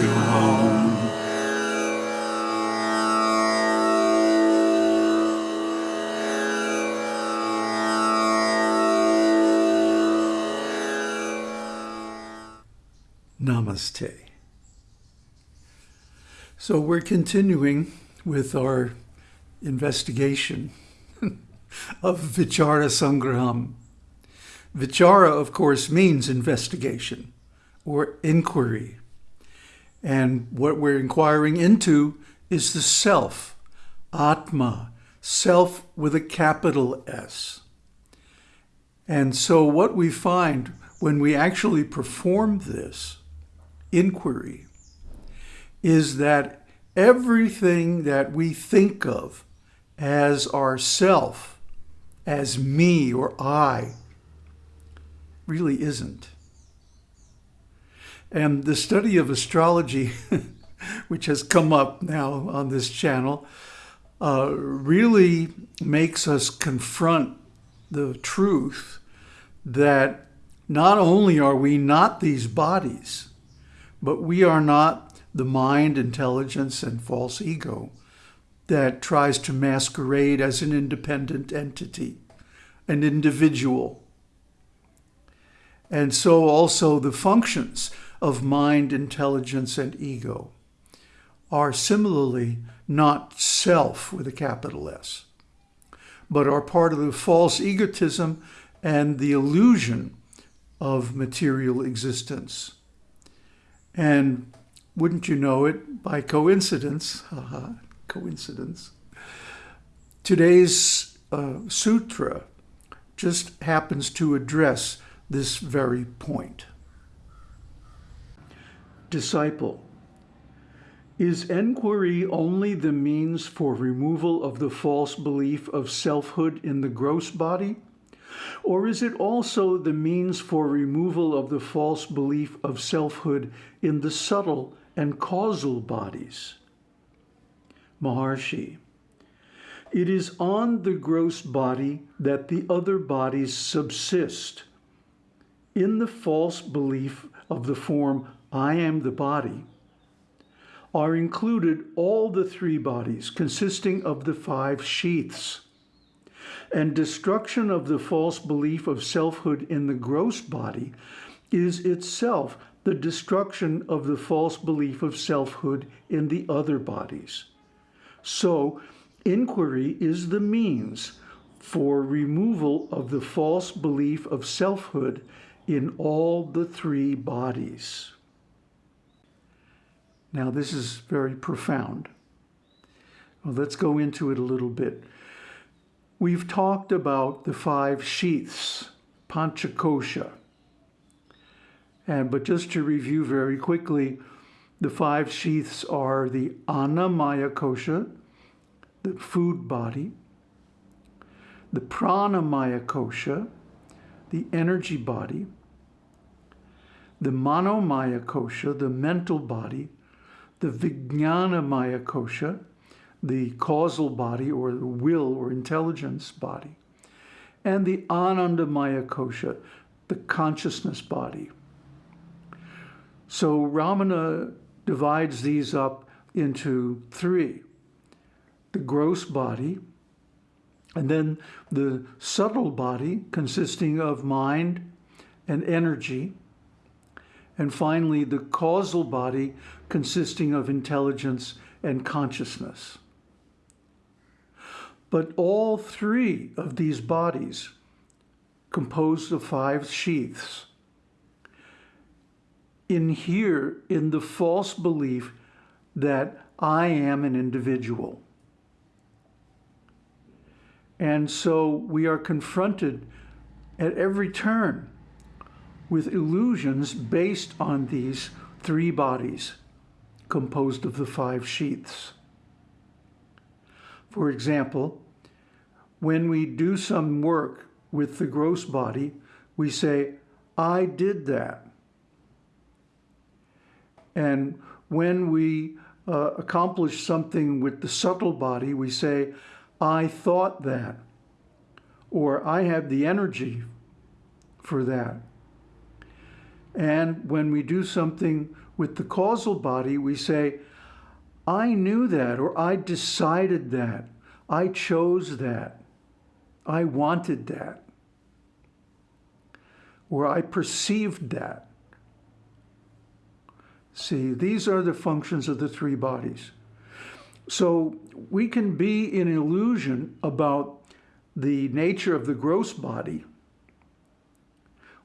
to home. Namaste. So we're continuing with our investigation of Vichara Sangraham. Vichara, of course, means investigation or inquiry. And what we're inquiring into is the self, Atma, self with a capital S. And so what we find when we actually perform this inquiry is that everything that we think of as ourself, as me or I, really isn't. And the study of astrology, which has come up now on this channel, uh, really makes us confront the truth that not only are we not these bodies, but we are not the mind, intelligence, and false ego that tries to masquerade as an independent entity, an individual. And so also the functions of mind, intelligence, and ego are similarly not self with a capital S, but are part of the false egotism and the illusion of material existence. And wouldn't you know it, by coincidence, coincidence, today's uh, sutra just happens to address this very point. Disciple, is enquiry only the means for removal of the false belief of selfhood in the gross body? Or is it also the means for removal of the false belief of selfhood in the subtle and causal bodies? Maharshi, it is on the gross body that the other bodies subsist. In the false belief of the form, I am the body, are included all the three bodies consisting of the five sheaths and destruction of the false belief of selfhood in the gross body is itself the destruction of the false belief of selfhood in the other bodies. So, inquiry is the means for removal of the false belief of selfhood in all the three bodies. Now, this is very profound. Well, let's go into it a little bit. We've talked about the five sheaths, Panchakosha. And, but just to review very quickly, the five sheaths are the Annamaya Kosha, the food body, the Pranamaya Kosha, the energy body, the Manomaya Kosha, the mental body, the Vijnanamaya Kosha, the causal body or the will or intelligence body, and the Anandamaya Kosha, the consciousness body. So Ramana divides these up into three. The gross body, and then the subtle body consisting of mind and energy, and finally the causal body consisting of intelligence and consciousness. But all three of these bodies composed of five sheaths inhere in the false belief that I am an individual. And so we are confronted at every turn with illusions based on these three bodies composed of the five sheaths. For example, when we do some work with the gross body, we say, I did that. And when we uh, accomplish something with the subtle body, we say, I thought that, or I have the energy for that. And when we do something With the causal body, we say, I knew that, or I decided that, I chose that, I wanted that, or I perceived that. See, these are the functions of the three bodies. So we can be in illusion about the nature of the gross body,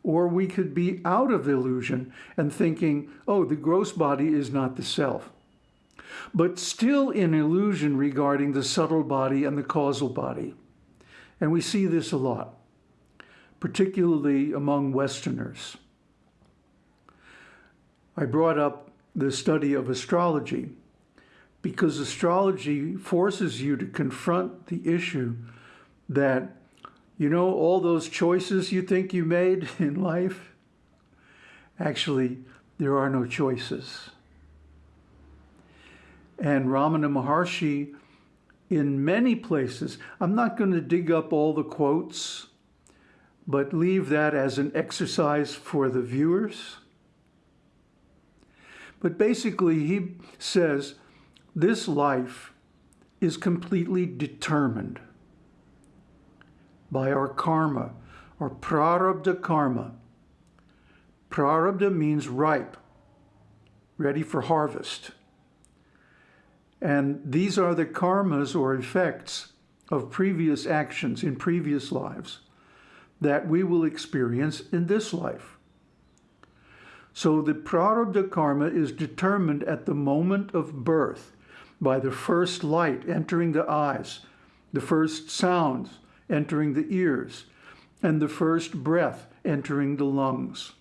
or we could be out of illusion and thinking, oh, the gross body is not the self. But still in illusion regarding the subtle body and the causal body. And we see this a lot, particularly among Westerners. I brought up the study of astrology because astrology forces you to confront the issue that, you know, all those choices you think you made in life, actually, there are no choices. And Ramana Maharshi, in many places, I'm not going to dig up all the quotes, but leave that as an exercise for the viewers. But basically, he says this life is completely determined by our karma, or prarabdha karma. Prarabdha means ripe, ready for harvest. And these are the karmas or effects of previous actions in previous lives that we will experience in this life. So the prarabdha karma is determined at the moment of birth by the first light entering the eyes, the first sounds entering the ears, and the first breath entering the lungs.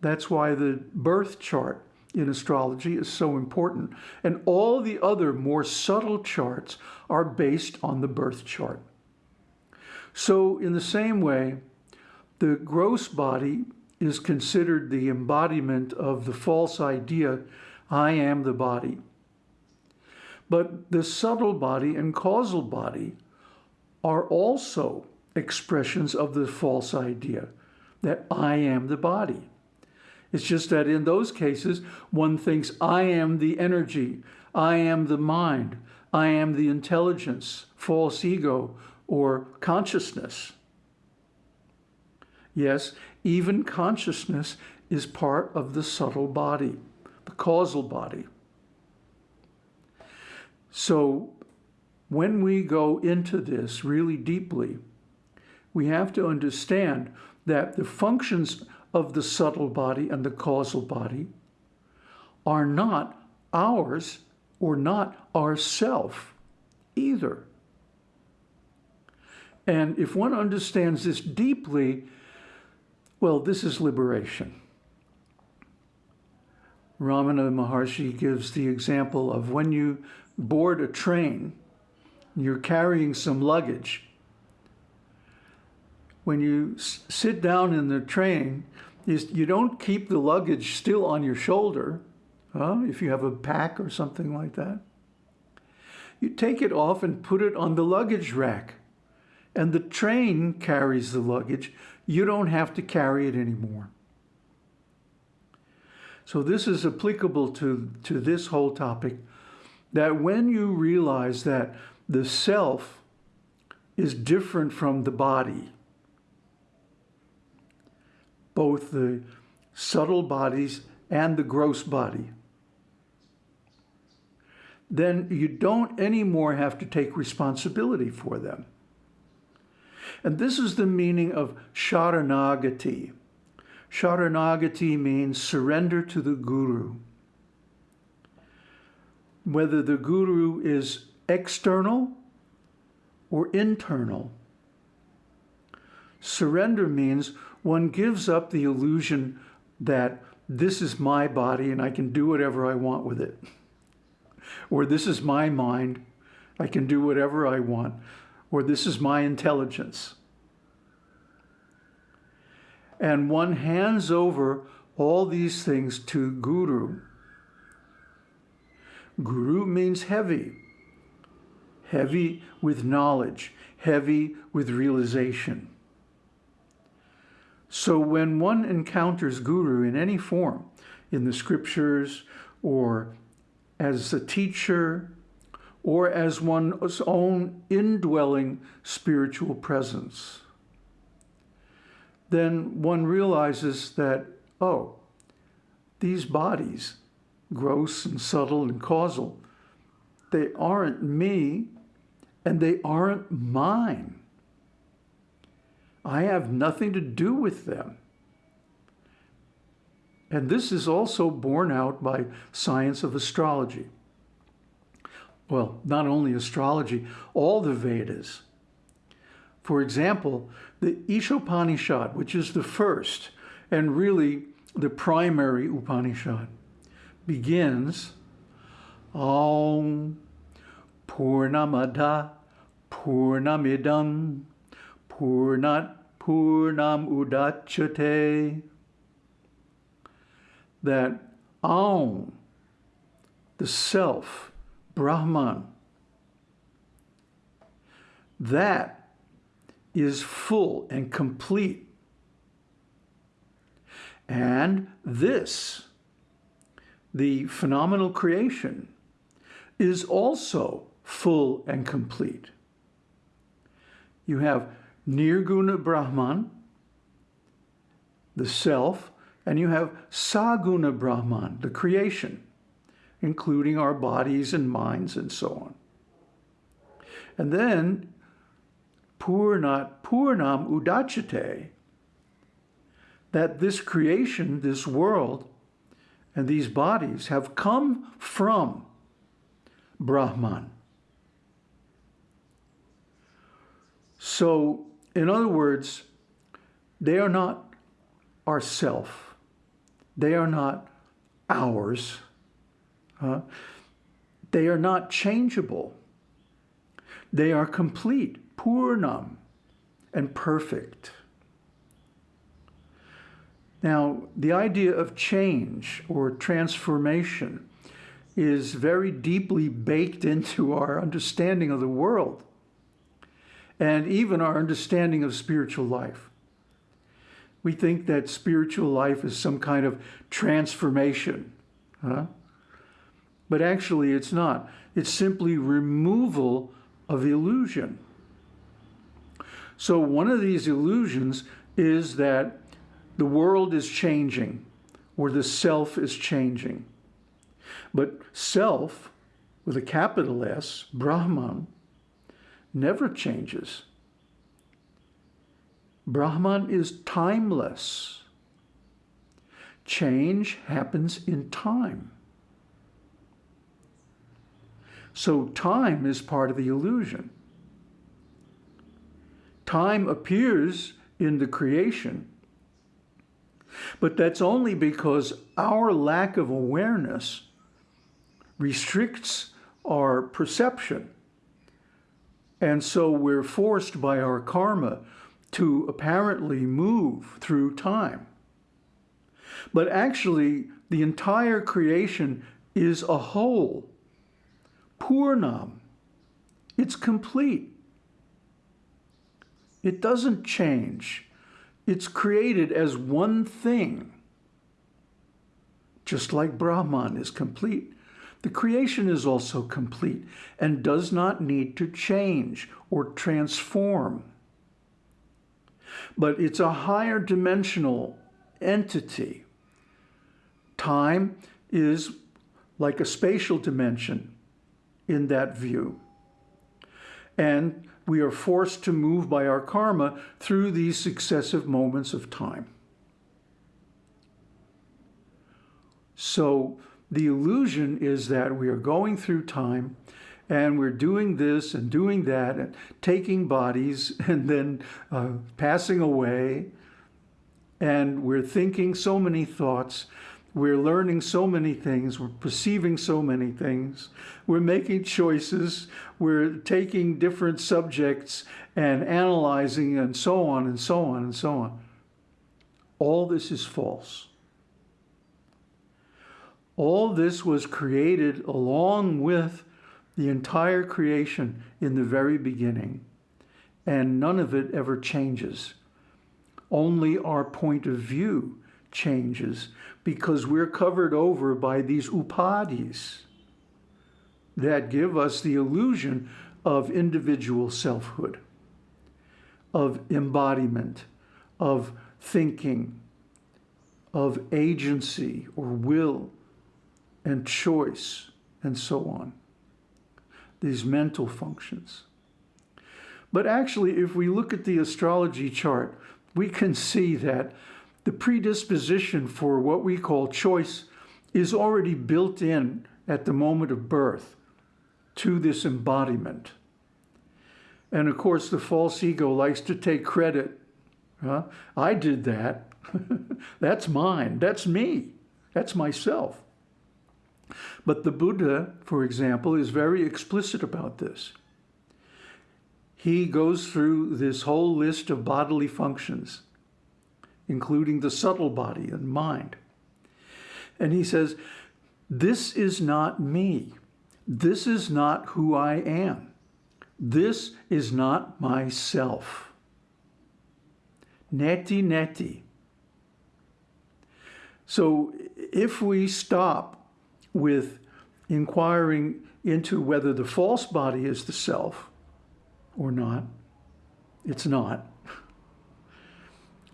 That's why the birth chart in astrology is so important. And all the other more subtle charts are based on the birth chart. So in the same way, the gross body is considered the embodiment of the false idea, I am the body. But the subtle body and causal body are also expressions of the false idea that I am the body. It's just that in those cases, one thinks, I am the energy, I am the mind, I am the intelligence, false ego, or consciousness. Yes, even consciousness is part of the subtle body, the causal body. So when we go into this really deeply, we have to understand that the functions of the subtle body and the causal body are not ours or not ourself either. And if one understands this deeply, well, this is liberation. Ramana Maharshi gives the example of when you board a train, you're carrying some luggage. When you sit down in the train, you don't keep the luggage still on your shoulder, huh? if you have a pack or something like that. You take it off and put it on the luggage rack. And the train carries the luggage you don't have to carry it anymore. So this is applicable to, to this whole topic, that when you realize that the self is different from the body, both the subtle bodies and the gross body, then you don't anymore have to take responsibility for them. And this is the meaning of Sharanagati. Sharanagati means surrender to the Guru. Whether the Guru is external or internal. Surrender means one gives up the illusion that this is my body and I can do whatever I want with it. Or this is my mind, I can do whatever I want or this is my intelligence. And one hands over all these things to Guru. Guru means heavy, heavy with knowledge, heavy with realization. So when one encounters Guru in any form, in the scriptures or as a teacher or as one's own indwelling spiritual presence, then one realizes that, oh, these bodies, gross and subtle and causal, they aren't me and they aren't mine. I have nothing to do with them. And this is also borne out by science of astrology well, not only astrology, all the Vedas. For example, the Ishopanishad, which is the first and really the primary Upanishad, begins Om Purnamada Purnamidam Purnat Purnam Udachate. That Om, the self, Brahman. That is full and complete. And this, the phenomenal creation, is also full and complete. You have Nirguna Brahman, the self, and you have Saguna Brahman, the creation including our bodies and minds and so on. And then Purnat Purnam Udachate, that this creation, this world, and these bodies have come from Brahman. So, in other words, they are not our self. They are not ours. Uh, they are not changeable. They are complete, purnam, and perfect. Now, the idea of change or transformation is very deeply baked into our understanding of the world and even our understanding of spiritual life. We think that spiritual life is some kind of transformation. Huh? But actually it's not. It's simply removal of illusion. So one of these illusions is that the world is changing or the self is changing. But self, with a capital S, Brahman, never changes. Brahman is timeless. Change happens in time. So time is part of the illusion. Time appears in the creation, but that's only because our lack of awareness restricts our perception. And so we're forced by our karma to apparently move through time. But actually, the entire creation is a whole Purnam. It's complete. It doesn't change. It's created as one thing. Just like Brahman is complete, the creation is also complete and does not need to change or transform. But it's a higher dimensional entity. Time is like a spatial dimension in that view. And we are forced to move by our karma through these successive moments of time. So the illusion is that we are going through time and we're doing this and doing that and taking bodies and then uh, passing away and we're thinking so many thoughts we're learning so many things. We're perceiving so many things. We're making choices. We're taking different subjects and analyzing and so on and so on and so on. All this is false. All this was created along with the entire creation in the very beginning, and none of it ever changes. Only our point of view changes because we're covered over by these upadhis that give us the illusion of individual selfhood, of embodiment, of thinking, of agency or will and choice and so on. These mental functions. But actually, if we look at the astrology chart, we can see that the predisposition for what we call choice is already built in at the moment of birth to this embodiment. And of course, the false ego likes to take credit. Huh? I did that. That's mine. That's me. That's myself. But the Buddha, for example, is very explicit about this. He goes through this whole list of bodily functions, including the subtle body and mind. And he says, this is not me. This is not who I am. This is not myself. Neti neti. So if we stop with inquiring into whether the false body is the self or not, it's not.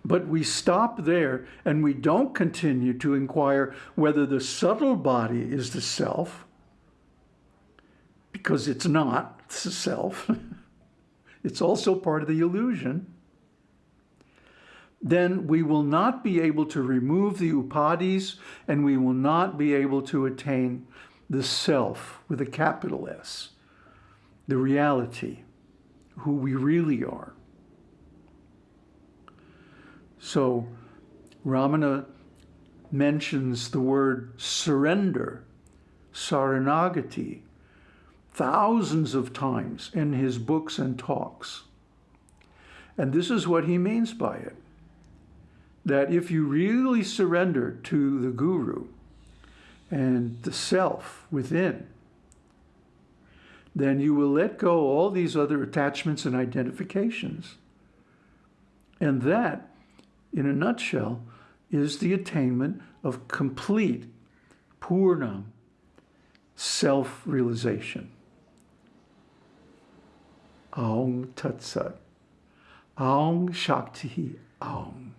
But we stop there and we don't continue to inquire whether the subtle body is the self, because it's not the self. it's also part of the illusion. Then we will not be able to remove the upadhis and we will not be able to attain the self with a capital S, the reality, who we really are. So Ramana mentions the word surrender, saranagati, thousands of times in his books and talks. And this is what he means by it. That if you really surrender to the guru and the self within, then you will let go all these other attachments and identifications. And that, in a nutshell, is the attainment of complete, purna, self-realization. Aung Tat Sat. Aung Shakti Aung.